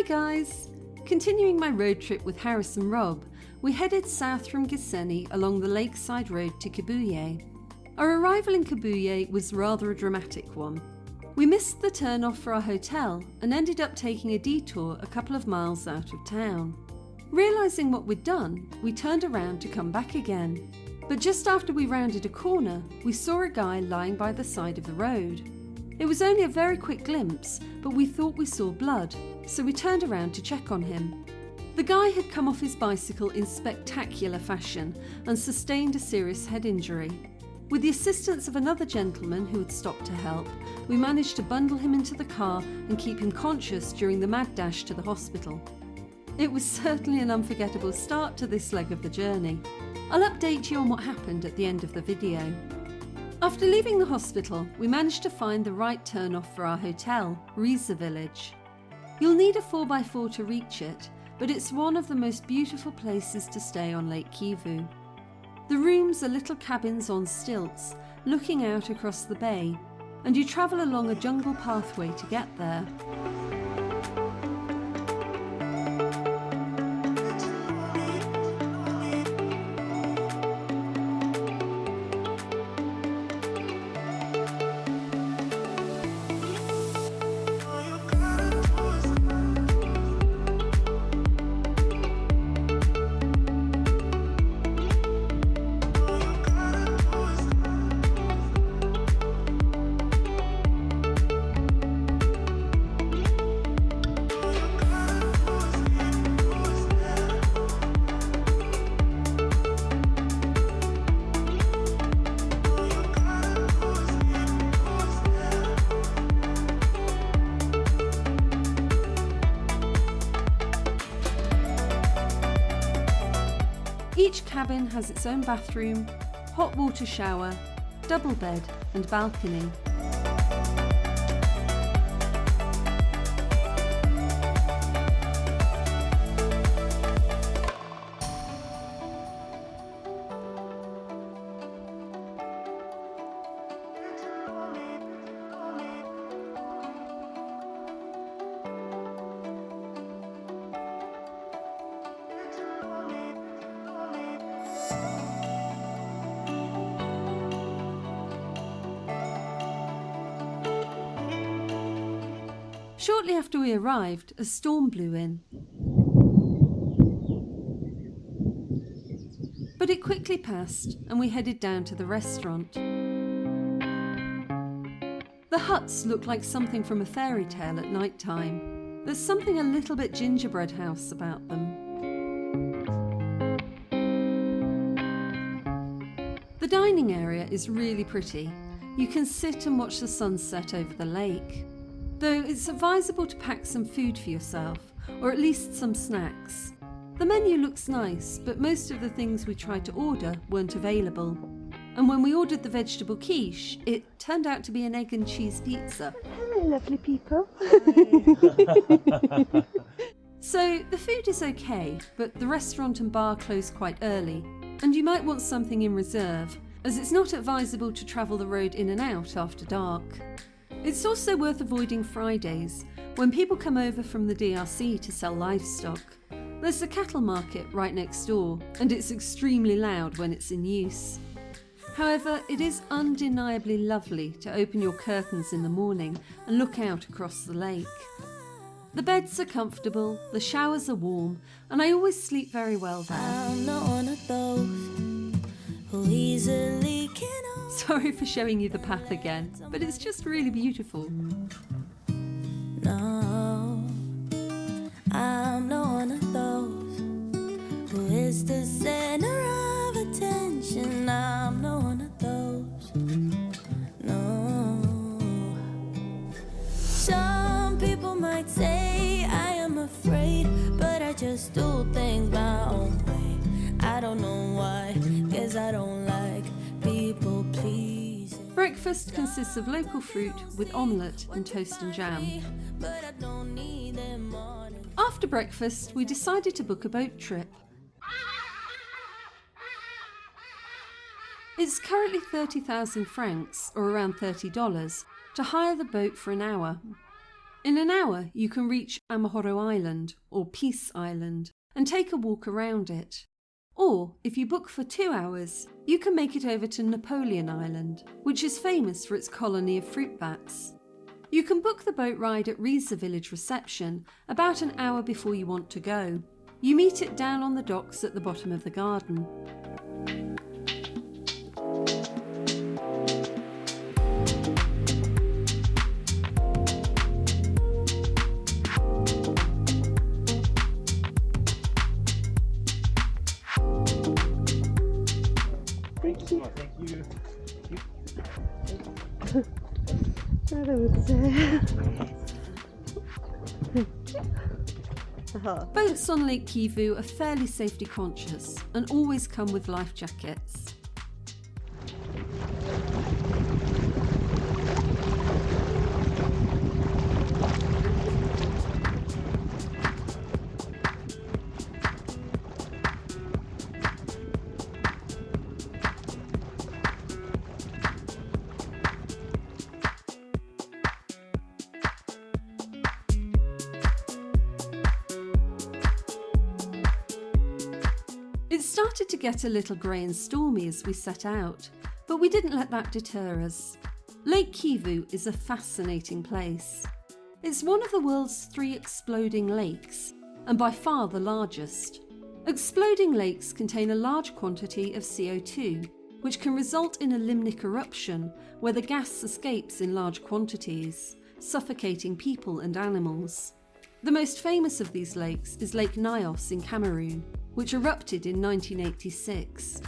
Hi guys! Continuing my road trip with Harris and Rob, we headed south from Gisenyi along the lakeside road to Kibuye. Our arrival in Kibuye was rather a dramatic one. We missed the turn off for our hotel and ended up taking a detour a couple of miles out of town. Realising what we'd done, we turned around to come back again. But just after we rounded a corner, we saw a guy lying by the side of the road. It was only a very quick glimpse, but we thought we saw blood, so we turned around to check on him. The guy had come off his bicycle in spectacular fashion and sustained a serious head injury. With the assistance of another gentleman who had stopped to help, we managed to bundle him into the car and keep him conscious during the mad dash to the hospital. It was certainly an unforgettable start to this leg of the journey. I'll update you on what happened at the end of the video. After leaving the hospital, we managed to find the right turn off for our hotel, Riza Village. You'll need a 4x4 to reach it, but it's one of the most beautiful places to stay on Lake Kivu. The rooms are little cabins on stilts, looking out across the bay, and you travel along a jungle pathway to get there. Cabin has its own bathroom, hot water shower, double bed and balcony. Shortly after we arrived, a storm blew in. But it quickly passed and we headed down to the restaurant. The huts look like something from a fairy tale at night time. There's something a little bit gingerbread house about them. The dining area is really pretty. You can sit and watch the sunset over the lake. Though it's advisable to pack some food for yourself, or at least some snacks. The menu looks nice, but most of the things we tried to order weren't available. And when we ordered the vegetable quiche, it turned out to be an egg and cheese pizza. Hello, lovely people. So the food is okay, but the restaurant and bar close quite early, and you might want something in reserve, as it's not advisable to travel the road in and out after dark. It's also worth avoiding Fridays, when people come over from the DRC to sell livestock. There's the cattle market right next door, and it's extremely loud when it's in use. However, it is undeniably lovely to open your curtains in the morning and look out across the lake. The beds are comfortable, the showers are warm, and I always sleep very well there. Sorry for showing you the path again, but it's just really beautiful. No, I'm not one of those who is the center of attention. I'm not one of those. No. Some people might say I am afraid, but I just do things my own way. I don't know why, guess I don't. Breakfast consists of local fruit with omelette and toast and jam. After breakfast, we decided to book a boat trip. It's currently 30,000 francs, or around $30, to hire the boat for an hour. In an hour, you can reach Amahoro Island, or Peace Island, and take a walk around it. Or, if you book for two hours, you can make it over to Napoleon Island, which is famous for its colony of fruit bats. You can book the boat ride at Riza Village reception about an hour before you want to go. You meet it down on the docks at the bottom of the garden. Uh-huh. Boats on Lake Kivu are fairly safety conscious and always come with life jackets. It started to get a little grey and stormy as we set out, but we didn't let that deter us. Lake Kivu is a fascinating place. It's one of the world's three exploding lakes, and by far the largest. Exploding lakes contain a large quantity of CO2, which can result in a limnic eruption where the gas escapes in large quantities, suffocating people and animals. The most famous of these lakes is Lake Nyos in Cameroon, which erupted in 1986.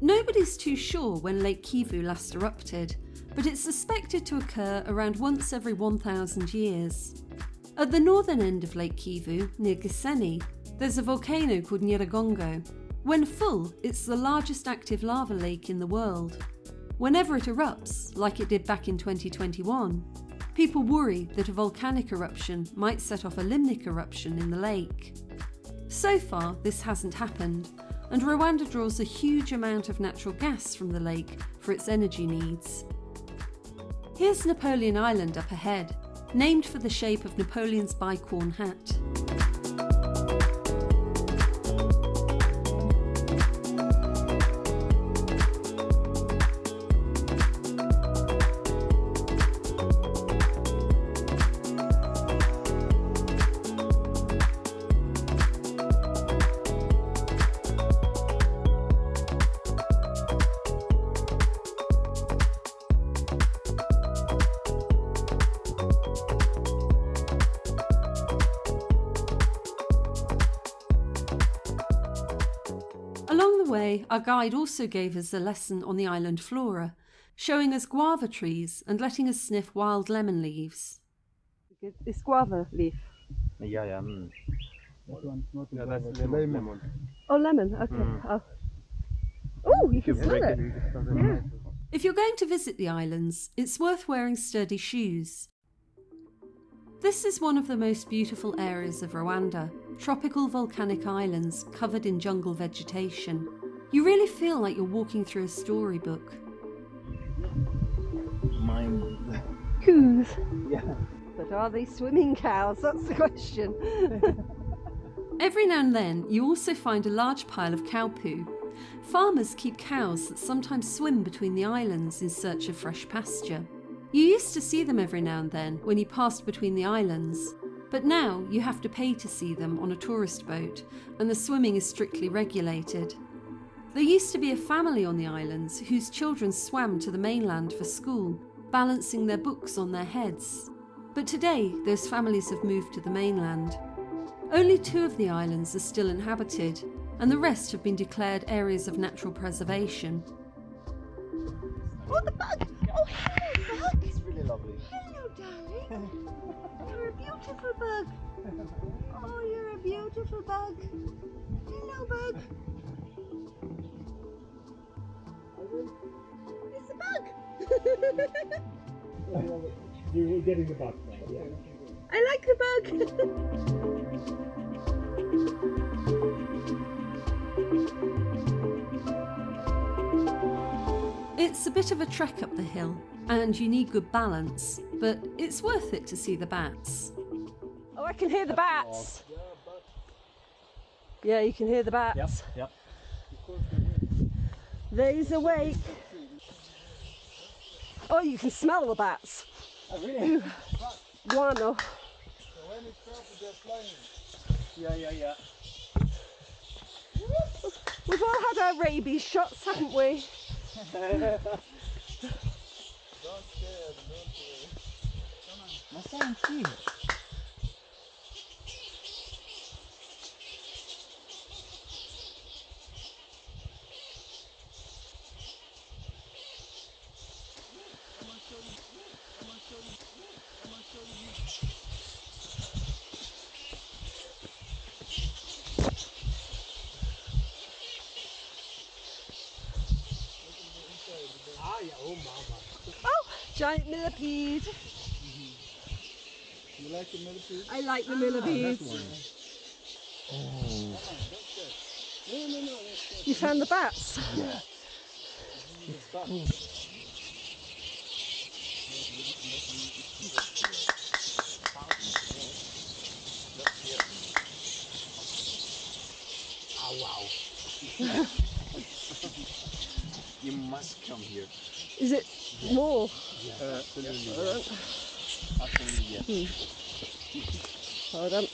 Nobody's too sure when Lake Kivu last erupted, but it's suspected to occur around once every 1,000 years. At the northern end of Lake Kivu, near Gisenyi, there's a volcano called Nyiragongo. When full, it's the largest active lava lake in the world. Whenever it erupts, like it did back in 2021, people worry that a volcanic eruption might set off a limnic eruption in the lake. So far, this hasn't happened, and Rwanda draws a huge amount of natural gas from the lake for its energy needs. Here's Napoleon Island up ahead, named for the shape of Napoleon's bicorn hat. The way, our guide also gave us a lesson on the island flora, showing us guava trees and letting us sniff wild lemon leaves. It's guava leaf. Yeah, yeah. Mm. Yeah, that's lemon. Oh, lemon. Okay. Mm. Oh. Oh, you If you can smell it. it, it Yeah. If you're going to visit the islands, it's worth wearing sturdy shoes. This is one of the most beautiful areas of Rwanda tropical volcanic islands covered in jungle vegetation. You really feel like you're walking through a storybook. Mine. Coos. Yeah. But are they swimming cows? That's the question. Every now and then, you also find a large pile of cow poo. Farmers keep cows that sometimes swim between the islands in search of fresh pasture. You used to see them every now and then when you passed between the islands, but now you have to pay to see them on a tourist boat, and the swimming is strictly regulated. There used to be a family on the islands whose children swam to the mainland for school, balancing their books on their heads. But today, those families have moved to the mainland. Only two of the islands are still inhabited, and the rest have been declared areas of natural preservation. oh, the bug! Oh, You're a beautiful bug. Oh, you're a beautiful bug. Hello, bug. It's a bug. You're getting the bug. Yeah. I like the bug. It's It's a bit of a trek up the hill, and you need good balance, but it's worth it to see the bats. Oh, I can hear the bats. Yeah, you can hear the bats. Yep, yep. They's awake. Oh, you can smell the bats. Oh, really? Guano. Yeah, yeah, yeah. We've all had our rabies shots, haven't we? Don't care, don't care. Come on. Masaya, Oh, Ma senti? Oh, giant millipede. You like the millipede? I like the millipedes. Ah, you found the bats? Yeah. You must come here. Is it more? Absolutely. Absolutely, yes. Hold on.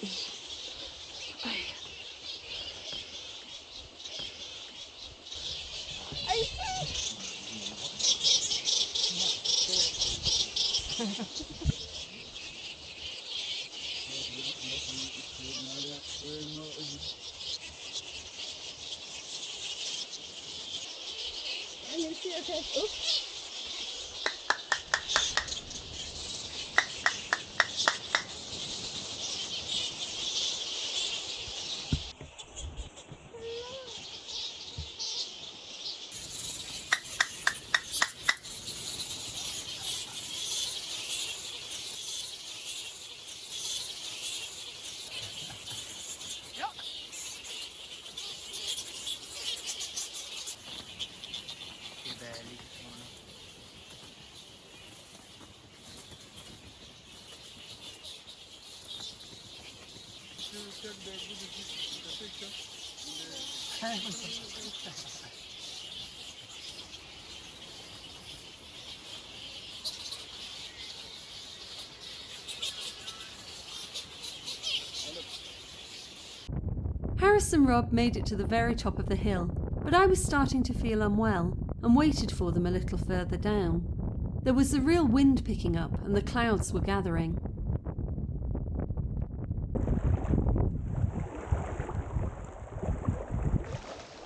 Harris and Rob made it to the very top of the hill, but I was starting to feel unwell and waited for them a little further down. There was a real wind picking up and the clouds were gathering.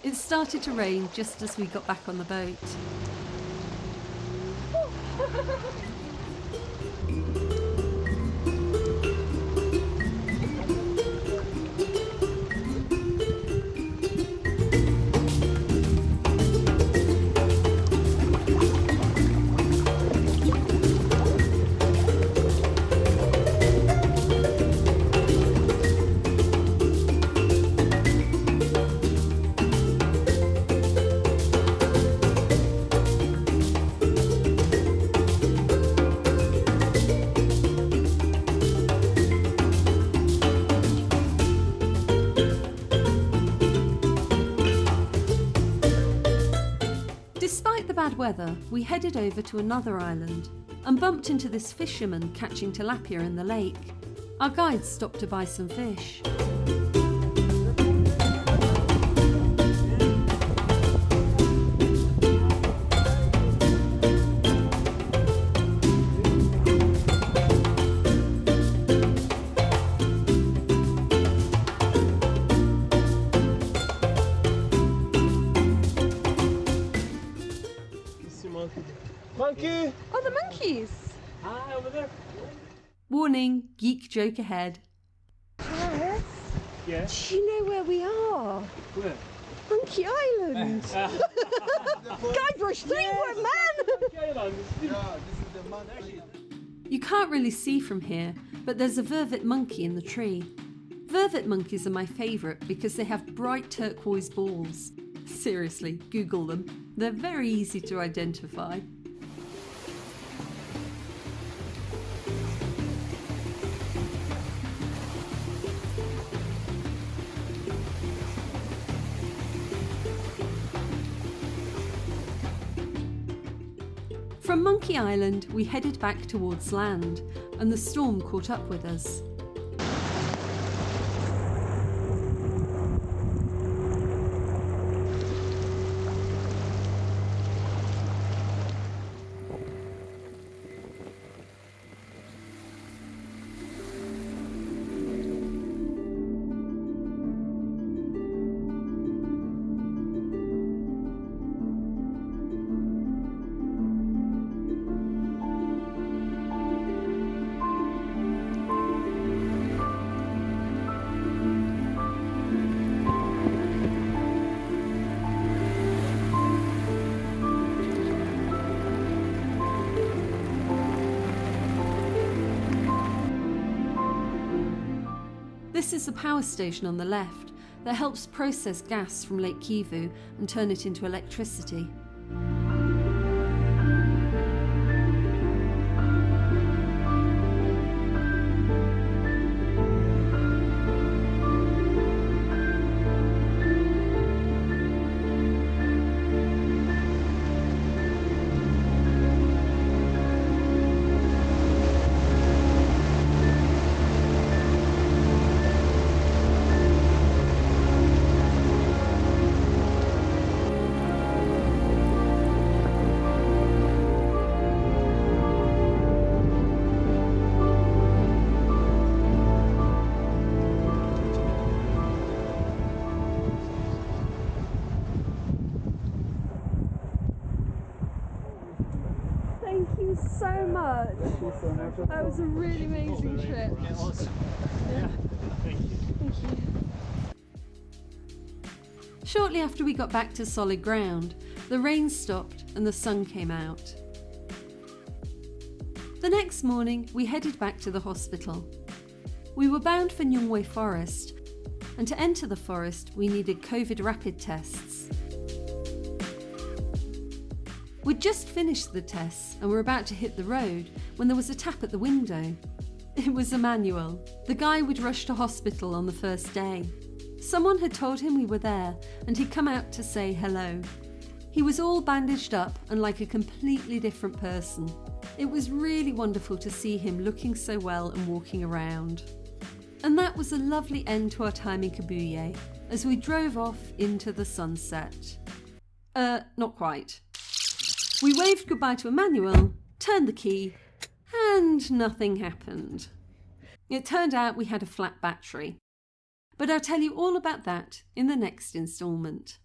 It started to rain just as we got back on the boat. bad weather, we headed over to another island and bumped into this fisherman catching tilapia in the lake. Our guides stopped to buy some fish. Monkey! Oh, the monkeys! Hi, over there. Warning, geek joke ahead. Harris, Yeah. do you know where we are? Where? Monkey Island! Guybrush Threepwood, man! You can't really see from here, but there's a vervet monkey in the tree. Vervet monkeys are my favourite because they have bright turquoise balls. Seriously, Google them. They're very easy to identify. Monkey Island, we headed back towards land, and the storm caught up with us. This is the power station on the left that helps process gas from Lake Kivu and turn it into electricity. That was a really amazing trip. Awesome. Yeah. Thank you. Thank you. Shortly after we got back to solid ground, the rain stopped and the sun came out. The next morning, we headed back to the hospital. We were bound for Nyungwe Forest, and to enter the forest, we needed COVID rapid tests. We'd just finished the tests and were about to hit the road when there was a tap at the window. It was Emmanuel, the guy we'd rush to hospital on the first day. Someone had told him we were there and he'd come out to say hello. He was all bandaged up and like a completely different person. It was really wonderful to see him looking so well and walking around. And that was a lovely end to our time in Kibuye as we drove off into the sunset. Uh, not quite. We waved goodbye to Emmanuel, turned the key, and nothing happened. It turned out we had a flat battery. But I'll tell you all about that in the next instalment.